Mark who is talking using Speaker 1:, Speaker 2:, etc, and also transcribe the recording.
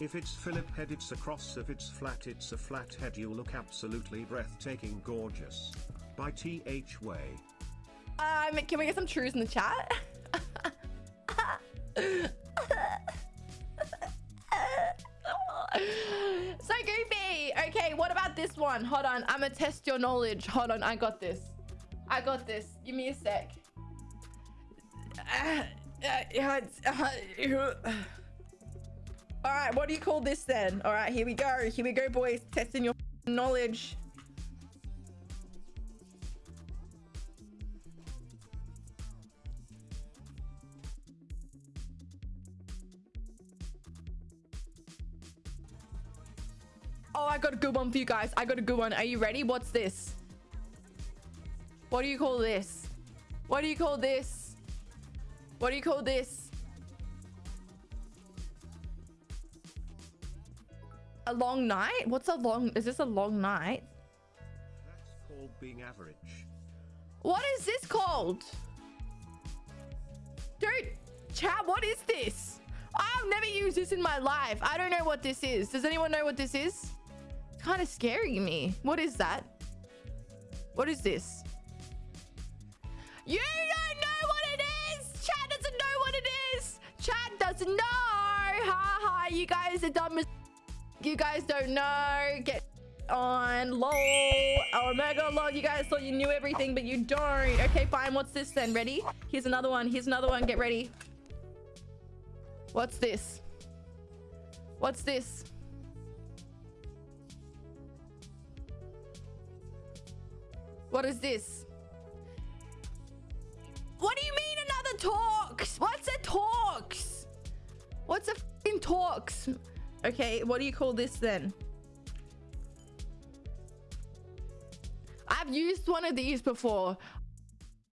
Speaker 1: If it's Philip head it's a cross if it's flat it's a flat head you look absolutely breathtaking gorgeous. By TH Way.
Speaker 2: Um, can we get some truths in the chat? so goofy. Okay, what about this one? Hold on. I'm gonna test your knowledge. Hold on. I got this. I got this. Give me a sec. All right, what do you call this then? All right, here we go. Here we go, boys. Testing your knowledge. Oh, I got a good one for you guys. I got a good one. Are you ready? What's this? What do you call this? What do you call this? What do you call this? A long night? What's a long... Is this a long night?
Speaker 1: That's called being average.
Speaker 2: What is this called? Dude, chat, what is this? I've never used this in my life. I don't know what this is. Does anyone know what this is? It's kind of scaring me. What is that? What is this? You don't know what it is! Chat doesn't know what it is! Chat doesn't know! Ha ha, you guys are dumb as... You guys don't know. Get on. Lol. Oh, mega lol. You guys thought you knew everything, but you don't. Okay, fine. What's this then? Ready? Here's another one. Here's another one. Get ready. What's this? What's this? What is this? What do you mean another Torx? What's a Torx? What's a Torx? Okay, what do you call this then? I've used one of these before.